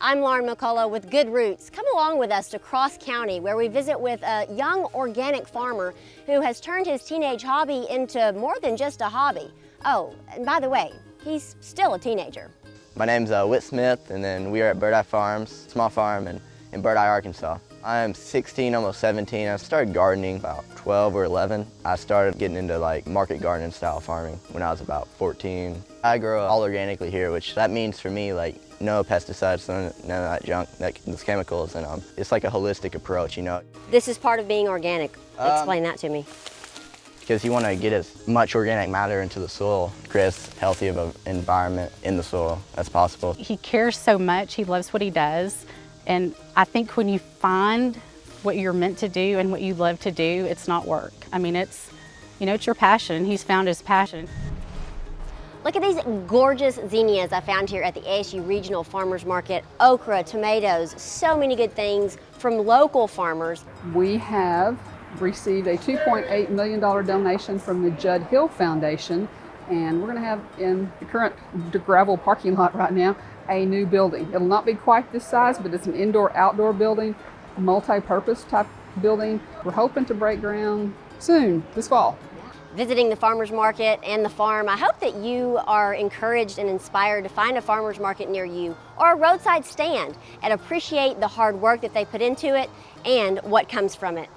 I'm Lauren McCullough with Good Roots. Come along with us to Cross County where we visit with a young organic farmer who has turned his teenage hobby into more than just a hobby. Oh, and by the way, he's still a teenager. My name's uh, Whit Smith and then we are at Bird Eye Farms, small farm in, in Birdeye, Arkansas. I'm 16, almost 17. I started gardening about 12 or 11. I started getting into like market gardening style farming when I was about 14. I grow all organically here, which that means for me like no pesticides, none, none of that junk, that, those chemicals, and um, it's like a holistic approach, you know. This is part of being organic. Um, Explain that to me. Because you want to get as much organic matter into the soil, create as healthy of an environment in the soil as possible. He cares so much, he loves what he does, and I think when you find what you're meant to do and what you love to do, it's not work. I mean, it's, you know, it's your passion. He's found his passion. Look at these gorgeous zinnias I found here at the ASU Regional Farmers Market. Okra, tomatoes, so many good things from local farmers. We have received a $2.8 million donation from the Judd Hill Foundation and we're going to have in the current gravel parking lot right now a new building. It'll not be quite this size, but it's an indoor-outdoor building, multi-purpose type building. We're hoping to break ground soon, this fall. Visiting the farmer's market and the farm, I hope that you are encouraged and inspired to find a farmer's market near you or a roadside stand and appreciate the hard work that they put into it and what comes from it.